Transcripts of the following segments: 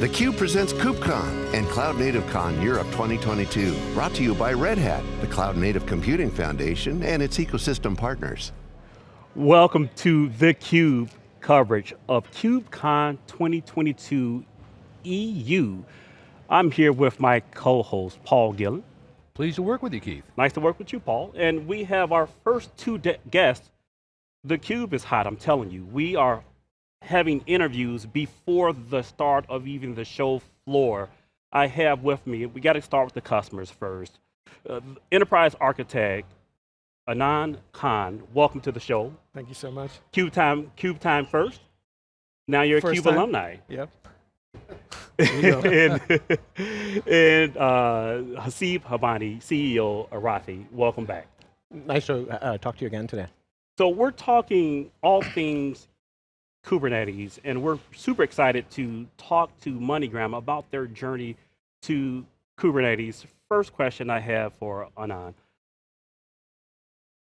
theCUBE presents KubeCon and CloudNativeCon Europe 2022. Brought to you by Red Hat, the Cloud Native Computing Foundation and its ecosystem partners. Welcome to theCUBE coverage of KubeCon 2022 EU. I'm here with my co-host, Paul Gillin. Pleased to work with you, Keith. Nice to work with you, Paul. And we have our first two guests. theCUBE is hot, I'm telling you. We are having interviews before the start of even the show floor. I have with me, we got to start with the customers first. Uh, Enterprise Architect, Adnan Khan, welcome to the show. Thank you so much. CUBE time, CUBE time first. Now you're First a CUBE time? alumni. Yep. and and uh, Haseeb Budhani, CEO of Rafay, welcome back. Nice to uh, talk to you again today. So we're talking all things Kubernetes, and we're super excited to talk to MoneyGram about their journey to Kubernetes. First question I have for Adnan.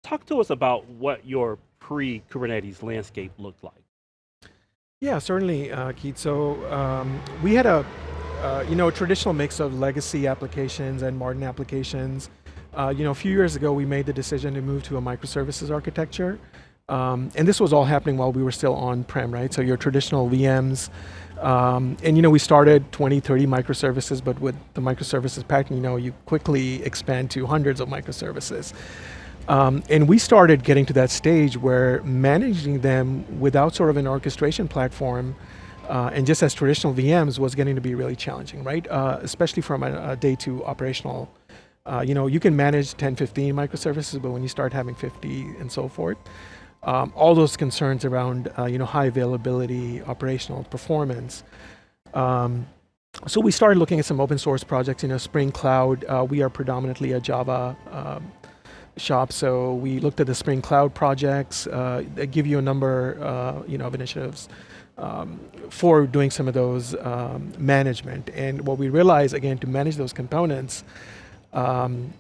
Talk to us about what your pre-Kubernetes landscape looked like. Yeah, certainly, uh, Keith. So um, we had a, uh, you know, traditional mix of legacy applications and modern applications. Uh, you know, a few years ago, we made the decision to move to a microservices architecture. Um, and this was all happening while we were still on-prem, right? So your traditional VMs, um, and you know, we started 20, 30 microservices, but with the microservices pattern, you know, you quickly expand to hundreds of microservices. Um, and we started getting to that stage where managing them without sort of an orchestration platform uh, and just as traditional VMs was getting to be really challenging, right? Uh, especially from a, a, day two operational. Uh, you know, you can manage 10, 15 microservices, but when you start having 50 and so forth, um, all those concerns around, uh, you know, high availability, operational performance. Um, so we started looking at some open source projects, you know, Spring Cloud, uh, we are predominantly a Java um, shop. So we looked at the Spring Cloud projects. Uh, they give you a number, uh, you know, of initiatives um, for doing some of those um, management. And what we realized, again, to manage those components um,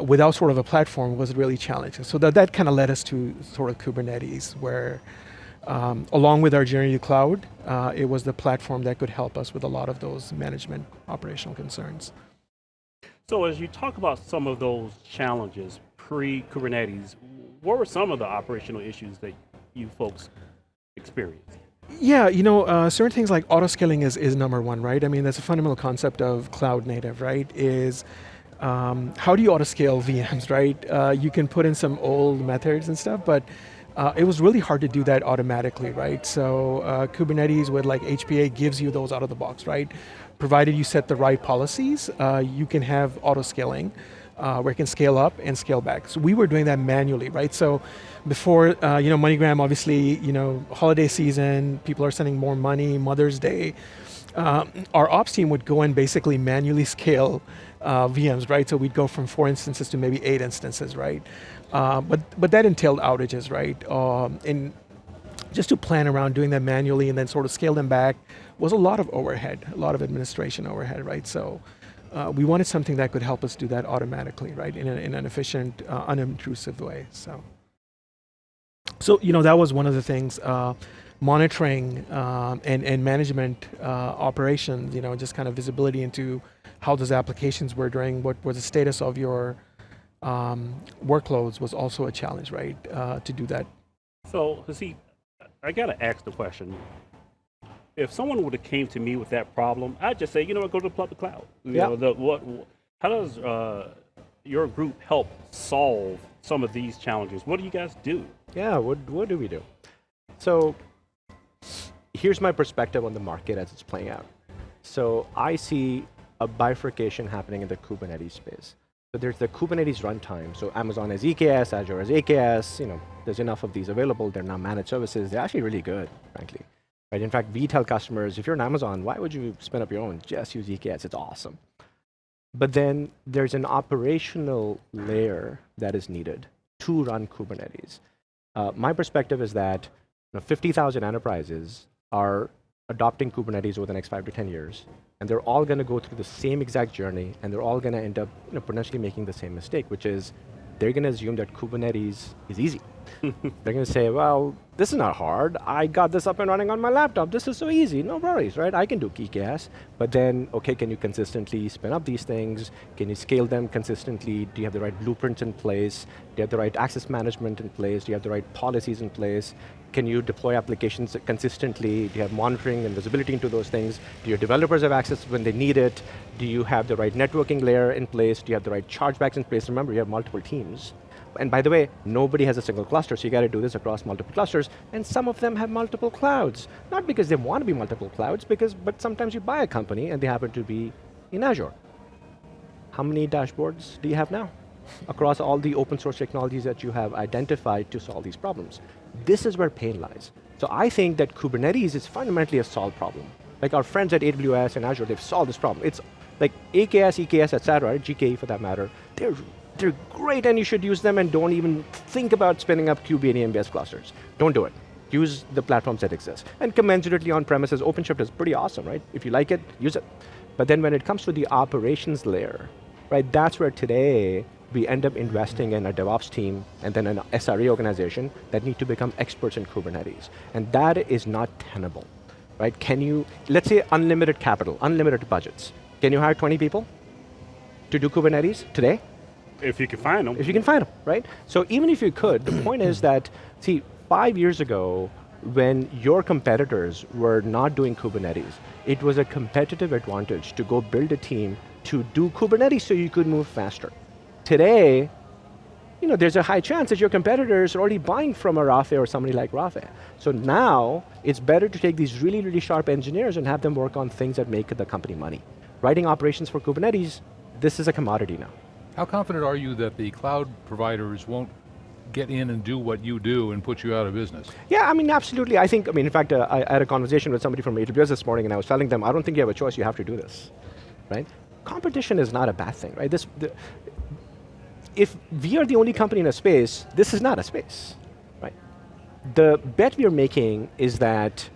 without sort of a platform was really challenging. So that, that kind of led us to sort of Kubernetes, where um, along with our journey to cloud, uh, it was the platform that could help us with a lot of those management operational concerns. So as you talk about some of those challenges pre-Kubernetes, what were some of the operational issues that you folks experienced? Yeah, you know, uh, certain things like auto-scaling is, is number one, right? I mean, that's a fundamental concept of cloud native, right? Is um, how do you auto-scale VMs, right? Uh, you can put in some old methods and stuff, but uh, it was really hard to do that automatically, right? So uh, Kubernetes with like HPA gives you those out of the box, right? Provided you set the right policies, uh, you can have auto-scaling uh, where it can scale up and scale back. So we were doing that manually, right? So before, uh, you know, MoneyGram, obviously, you know, holiday season, people are sending more money, Mother's Day. Uh, our ops team would go and basically manually scale uh, VMs, right? So we'd go from four instances to maybe eight instances, right? Uh, but, but that entailed outages, right? Um, and just to plan around doing that manually and then sort of scale them back was a lot of overhead, a lot of administration overhead, right? So uh, we wanted something that could help us do that automatically, right? In, a, in an efficient, uh, unintrusive way, so. So, you know, that was one of the things, uh, monitoring um, and, and management uh, operations, you know, just kind of visibility into how those applications were doing, what was the status of your um, workloads was also a challenge, right, uh, to do that. So, see, I got to ask the question. If someone would have came to me with that problem, I'd just say, you know what, go to the public cloud. You Yeah. know, the, what, how does uh, your group help solve some of these challenges? What do you guys do? Yeah, what, what do we do? So here's my perspective on the market as it's playing out. So I see a bifurcation happening in the Kubernetes space. So there's the Kubernetes runtime. So Amazon has EKS, Azure has AKS, you know, there's enough of these available. They're now managed services. They're actually really good, frankly. Right? In fact, we tell customers, if you're on Amazon, why would you spin up your own? Just use EKS, it's awesome. But then there's an operational layer that is needed to run Kubernetes. Uh, my perspective is that you know, 50,000 enterprises are adopting Kubernetes over the next five to 10 years, and they're all going to go through the same exact journey, and they're all going to end up you know, potentially making the same mistake, which is they're going to assume that Kubernetes is easy. They're going to say, well, this is not hard. I got this up and running on my laptop. This is so easy, no worries, right? I can do KeeCache. But then, okay, can you consistently spin up these things? Can you scale them consistently? Do you have the right blueprints in place? Do you have the right access management in place? Do you have the right policies in place? Can you deploy applications consistently? Do you have monitoring and visibility into those things? Do your developers have access when they need it? Do you have the right networking layer in place? Do you have the right chargebacks in place? Remember, you have multiple teams. And by the way, nobody has a single cluster, so you got to do this across multiple clusters, and some of them have multiple clouds. Not because they want to be multiple clouds, because, but sometimes you buy a company and they happen to be in Azure. How many dashboards do you have now? Across all the open source technologies that you have identified to solve these problems. This is where pain lies. So I think that Kubernetes is fundamentally a solved problem. Like our friends at AWS and Azure, they've solved this problem. It's like AKS, EKS, et cetera, GKE for that matter, they're they're great and you should use them and don't even think about spinning up kubeadm clusters. Don't do it. Use the platforms that exist. And commensurately on premises, OpenShift is pretty awesome, right? If you like it, use it. But then when it comes to the operations layer, right, that's where today we end up investing in a DevOps team and then an SRE organization that need to become experts in Kubernetes. And that is not tenable, right? Can you, let's say unlimited capital, unlimited budgets. Can you hire 20 people to do Kubernetes today? If you can find them. If you can find them, right? So even if you could, the point is that, see, five years ago, when your competitors were not doing Kubernetes, it was a competitive advantage to go build a team to do Kubernetes so you could move faster. Today, you know, there's a high chance that your competitors are already buying from a Rafay or somebody like Rafay. So now, it's better to take these really, really sharp engineers and have them work on things that make the company money. Writing operations for Kubernetes, this is a commodity now. How confident are you that the cloud providers won't get in and do what you do and put you out of business? Yeah, I mean, absolutely. I think, I mean, in fact, uh, I, had a conversation with somebody from AWS this morning and I was telling them, I don't think you have a choice, you have to do this, right? Competition is not a bad thing, right? This, the, if we are the only company in a space, this is not a space, right? The bet we are making is that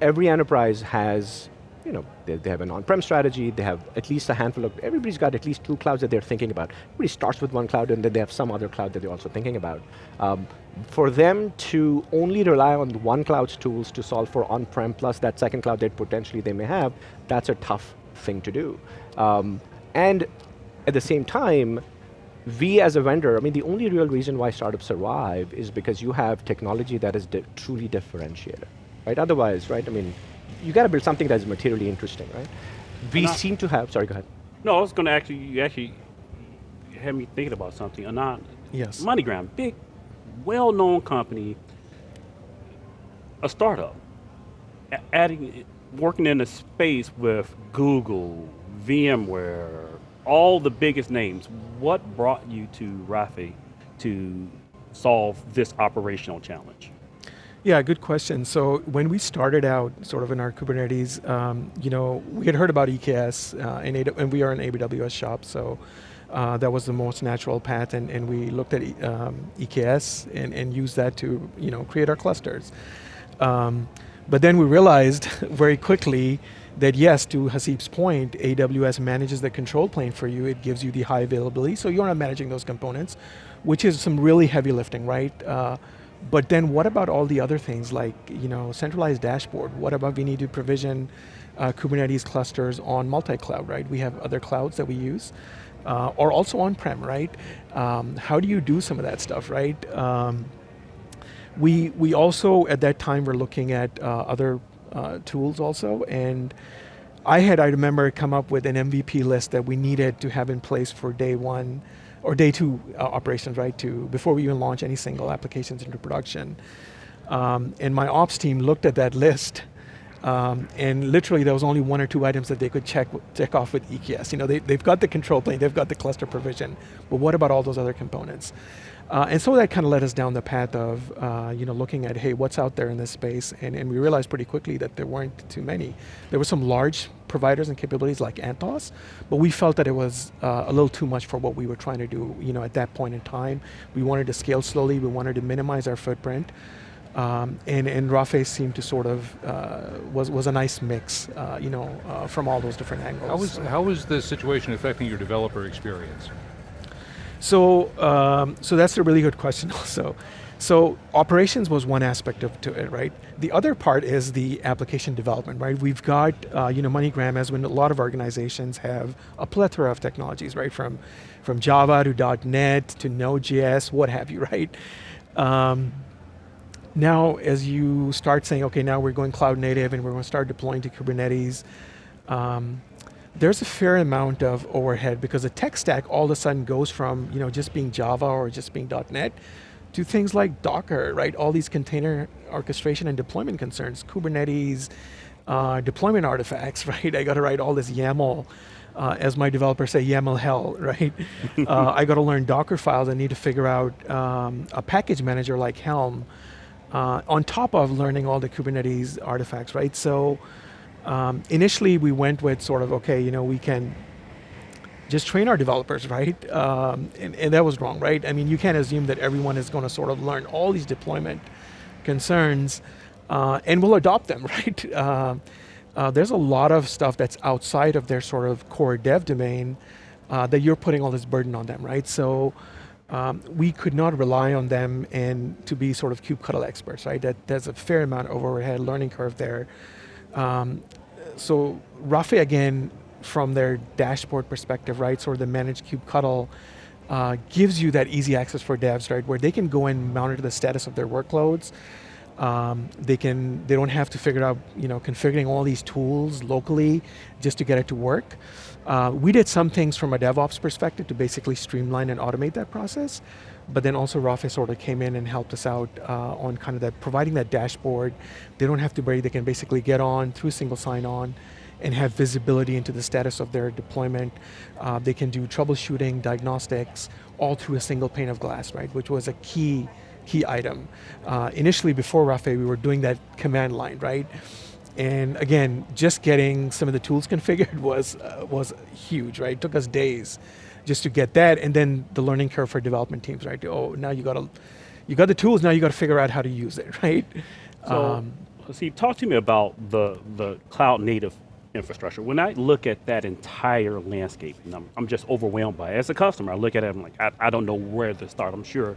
every enterprise has you know, they, they have an on-prem strategy, they have at least a handful of, everybody's got at least two clouds that they're thinking about. Everybody starts with one cloud and then they have some other cloud that they're also thinking about. Um, for them to only rely on one cloud's tools to solve for on-prem plus that second cloud that potentially they may have, that's a tough thing to do. Um, and at the same time, we as a vendor, I mean, the only real reason why startups survive is because you have technology that is di truly differentiated, right? Otherwise, right, I mean, you got to build something that is materially interesting, right? We seem to have, sorry, go ahead. No, I was going to actually, you actually had me thinking about something. Adnan, yes. MoneyGram, big, well-known company, a startup, adding, working in a space with Google, VMware, all the biggest names. What brought you to Rafay to solve this operational challenge? Yeah, good question. So when we started out sort of in our Kubernetes, um, you know, we had heard about EKS uh, and, and we are an AWS shop, so uh, that was the most natural path and, and we looked at um, EKS and, and used that to, you know, create our clusters. Um, but then we realized very quickly that yes, to Haseeb's point, AWS manages the control plane for you. It gives you the high availability, so you're not managing those components, which is some really heavy lifting, right? Uh, but then what about all the other things like you know centralized dashboard? What about we need to provision uh, Kubernetes clusters on multi-cloud, right? We have other clouds that we use. Uh, or also on-prem, right? Um, how do you do some of that stuff, right? Um, we, we also, at that time, were looking at uh, other uh, tools also, and I had, I remember, come up with an MVP list that we needed to have in place for day one or day two uh, operations, right, to, before we even launch any single applications into production. Um, and my ops team looked at that list um, and literally there was only one or two items that they could check, check off with EKS. You know, they, they've got the control plane, they've got the cluster provision, but what about all those other components? Uh, and so that kind of led us down the path of, uh, you know, looking at, hey, what's out there in this space? And, and we realized pretty quickly that there weren't too many. There were some large providers and capabilities like Anthos, but we felt that it was uh, a little too much for what we were trying to do, you know, at that point in time. We wanted to scale slowly, we wanted to minimize our footprint. Um, and, and Rafay seemed to sort of, uh, was, was a nice mix, uh, you know, uh, from all those different angles. How was, how was the situation affecting your developer experience? So, um, so that's a really good question also. So operations was one aspect of to it, right? The other part is the application development, right? We've got, uh, you know, MoneyGram, as when a lot of organizations have a plethora of technologies, right? From, from Java to .NET to Node.js, what have you, right? Um, now, as you start saying, okay, now we're going cloud native and we're going to start deploying to Kubernetes, um, there's a fair amount of overhead because the tech stack all of a sudden goes from you know just being Java or just being .NET to things like Docker, right? All these container orchestration and deployment concerns, Kubernetes, uh, deployment artifacts, right? I got to write all this YAML. Uh, as my developers say, YAML hell, right? uh, I got to learn Docker files. I need to figure out um, a package manager like Helm, uh, on top of learning all the Kubernetes artifacts, right? So um, initially we went with sort of, okay, you know, we can just train our developers, right? Um, and, and, that was wrong, right? I mean, you can't assume that everyone is going to sort of learn all these deployment concerns uh, and will adopt them, right? Uh, uh, there's a lot of stuff that's outside of their sort of core dev domain uh, that you're putting all this burden on them, right? So um, we could not rely on them and to be sort of kubectl experts, right? That there's a fair amount of overhead learning curve there. Um, so Rafay again, from their dashboard perspective, right? Sort of the managed kubectl uh, gives you that easy access for devs, right? Where they can go and monitor the status of their workloads. Um, they can, they don't have to figure out, you know, configuring all these tools locally just to get it to work. Uh, we did some things from a DevOps perspective to basically streamline and automate that process, but then also Rafay sort of came in and helped us out uh, on kind of that, providing that dashboard. They don't have to worry, they can basically get on through single sign-on and have visibility into the status of their deployment. Uh, they can do troubleshooting, diagnostics, all through a single pane of glass, right? Which was a key, key item. Uh, initially, before Rafay, we were doing that command line, right? And again, just getting some of the tools configured was, uh, was huge, right? It took us days just to get that, and then the learning curve for development teams, right? Oh, now you got to, you got the tools, now you got to figure out how to use it, right? So, um, see, talk to me about the, the cloud native infrastructure. When I look at that entire landscape, and I'm, I'm just overwhelmed by it. As a customer, I look at it, I'm like, I, I don't know where to start. I'm sure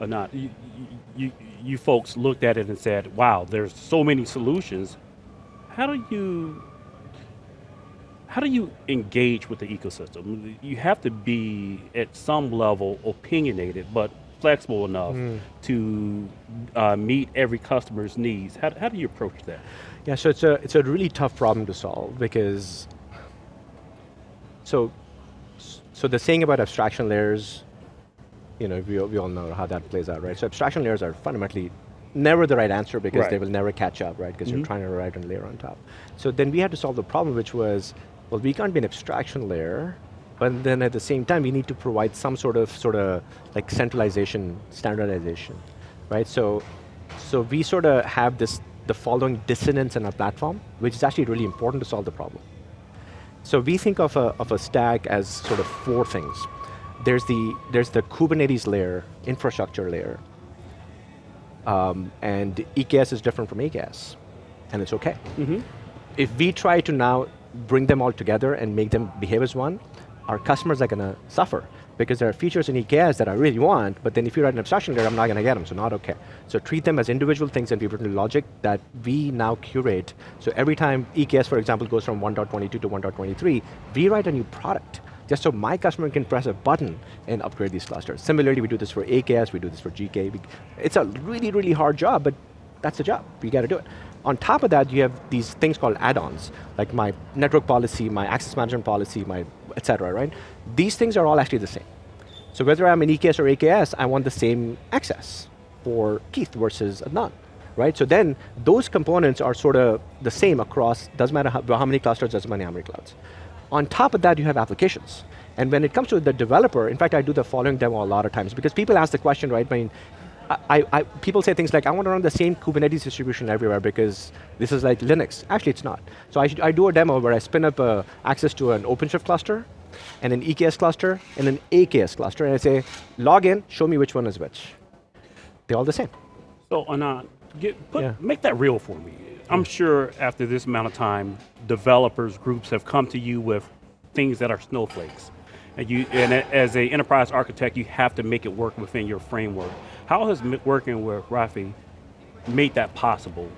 or not. You, you, you folks looked at it and said, wow, there's so many solutions. How do you, how do you engage with the ecosystem? You have to be at some level opinionated, but flexible enough mm. to uh, meet every customer's needs. How, how do you approach that? Yeah, so it's a, it's a really tough problem to solve because, so, so the saying about abstraction layers, you know, we, we all know how that plays out, right? So abstraction layers are fundamentally never the right answer because right. they will never catch up, right? Because mm -hmm. you're mm-hmm. trying to write a layer on top. So then we had to solve the problem which was, well, we can't be an abstraction layer, but then at the same time, we need to provide some sort of, sort of like centralization, standardization, right? So, so we sort of have this the following dissonance in our platform, which is actually really important to solve the problem. So we think of a, of a stack as sort of four things. There's the, there's the Kubernetes layer, infrastructure layer, um, and EKS is different from AKS, and it's okay. Mm -hmm. If we try to now bring them all together and make them behave as one, our customers are going to suffer because there are features in EKS that I really want, but then if you write an abstraction layer, I'm not going to get them, so not okay. So treat them as individual things and be written logic that we now curate. So every time EKS, for example, goes from 1.22 to 1.23, we write a new product just so my customer can press a button and upgrade these clusters. Similarly, we do this for AKS, we do this for GK. It's a really, really hard job, but that's the job, we got to do it. On top of that, you have these things called add-ons, like my network policy, my access management policy, my et cetera, right? These things are all actually the same. So whether I'm an EKS or AKS, I want the same access for Keith versus Adnan, right? So then those components are sort of the same across, doesn't matter how, how many clusters, doesn't matter how many clouds. On top of that, you have applications. And when it comes to the developer, in fact, I do the following demo a lot of times because people ask the question, right? I mean, I, I, people say things like, I want to run the same Kubernetes distribution everywhere because this is like Linux. Actually, it's not. So I, I do a demo where I spin up uh, access to an OpenShift cluster, and an EKS cluster, and an AKS cluster, and I say, log in, show me which one is which. They're all the same. So Adnan, get, put, yeah. make that real for me. I'm sure after this amount of time, developers, groups have come to you with things that are snowflakes And you, and as a enterprise architect, you have to make it work within your framework. How has working with Rafay made that possible?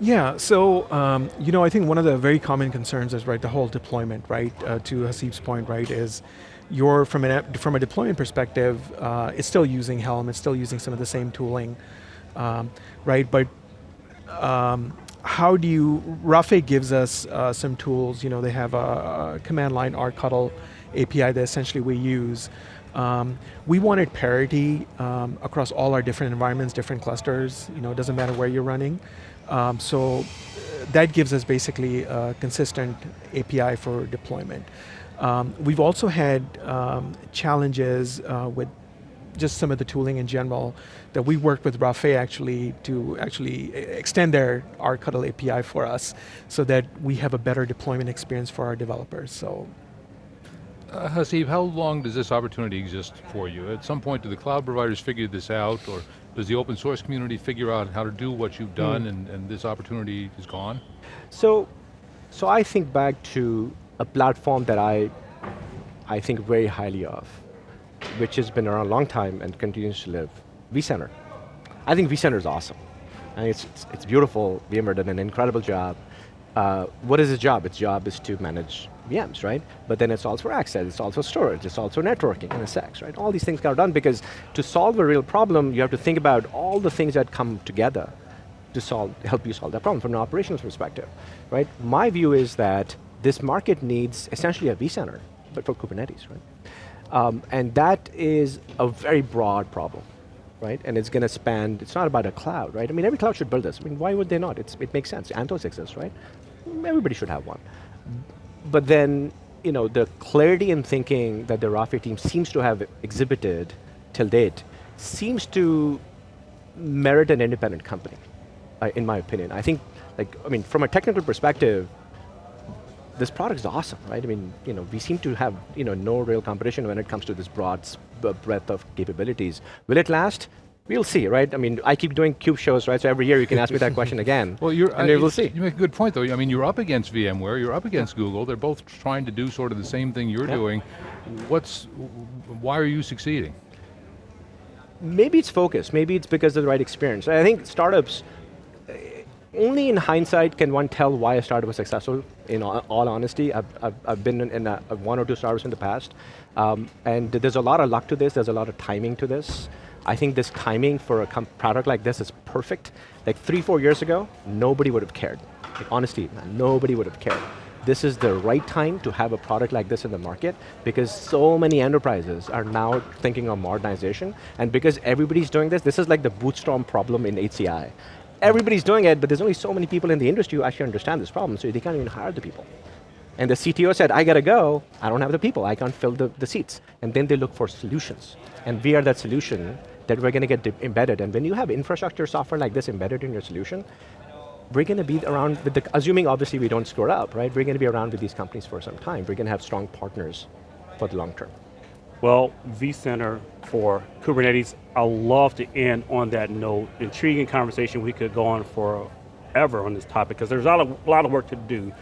Yeah, so um, you know, I think one of the very common concerns is right the whole deployment, right? Uh, to Haseeb's point, right, is you're from an from a deployment perspective, uh, it's still using Helm, it's still using some of the same tooling, um, right? But um, how do you? Rafay gives us uh, some tools. You know, they have a, a command line rctl API that essentially we use. Um, we wanted parity um, across all our different environments, different clusters. You know, it doesn't matter where you're running. Um, so uh, that gives us basically a consistent API for deployment. Um, we've also had um, challenges uh, with just some of the tooling in general that we worked with Rafay actually to actually extend their rctl API for us so that we have a better deployment experience for our developers. So Uh, Haseeb, how long does this opportunity exist for you? At some point, do the cloud providers figure this out, or does the open source community figure out how to do what you've done, and, and this opportunity is gone? So, so I think back to a platform that I, I think very highly of, which has been around a long time and continues to live, vCenter. I think vCenter is awesome. I think it's, it's, it's beautiful, VMware did an incredible job. Uh, what is its job? Its job is to manage VMs, right? But then it's also for access, it's also storage, it's also networking, NSX, right? All these things got done because to solve a real problem, you have to think about all the things that come together to solve, help you solve that problem from an operations perspective, right? My view is that this market needs essentially a vCenter, but for Kubernetes, right? Um, and that is a very broad problem, right? And it's going to span, it's not about a cloud, right? I mean, every cloud should build this. I mean, why would they not? It's, it makes sense. Anthos exists, right? Everybody should have one. But then, you know, the clarity in thinking that the Rafay team seems to have exhibited till date seems to merit an independent company, uh, in my opinion. I think, like, I mean, from a technical perspective, this product is awesome, right? I mean, you know, we seem to have, you know, no real competition when it comes to this broad breadth of capabilities. Will it last? We'll see, right? I mean, I keep doing Cube shows, right? So every year you can ask me that question again. Well, you're, and we'll see. You make a good point, though. I mean, you're up against VMware, you're up against Google. They're both trying to do sort of the same thing you're Yeah. doing. What's, why are you succeeding? maybe it's focus, maybe it's because of the right experience. I think startups, only in hindsight can one tell why a startup was successful, in all, honesty. I've, I've, been in, a, one or two startups in the past, um, and there's a lot of luck to this, there's a lot of timing to this. I think this timing for a product like this is perfect. Like three, four years ago, nobody would have cared. Like honestly, nobody would have cared this is the right time to have a product like this in the market because so many enterprises are now thinking of modernization and because everybody's doing this, this is like the bootstrap problem in HCI. Everybody's doing it, but there's only so many people in the industry who actually understand this problem, so they can't even hire the people. And the CTO said, I got to go, I don't have the people, I can't fill the, the seats. And then they look for solutions. And we are that solution that we're going to get embedded. And when you have infrastructure software like this embedded in your solution, we're going to be around with the, assuming obviously we don't screw up, right? We're going to be around with these companies for some time. We're going to have strong partners for the long term. Well, vCenter for Kubernetes, I love to end on that note. Intriguing conversation. We could go on forever on this topic because there's a lot, of, a lot of work to do.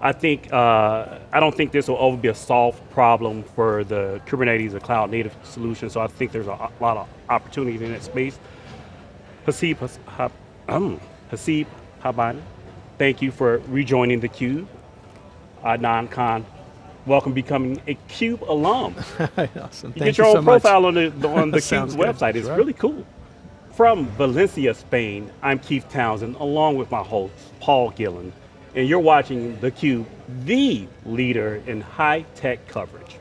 I think, uh, I don't think this will ever be a solved problem for the Kubernetes, a cloud native solution, so I think there's a lot of opportunity in that space. Haseeb, Has- um, Budhani, thank you for rejoining theCUBE. Adnan Khan, welcome becoming a CUBE alum. awesome. You get your you own so much. profile on the, on the CUBE's website. It's right. really cool. From Valencia, Spain, I'm Keith Townsend, along with my host, Paul Gillin, and you're watching theCUBE, the leader in high-tech coverage.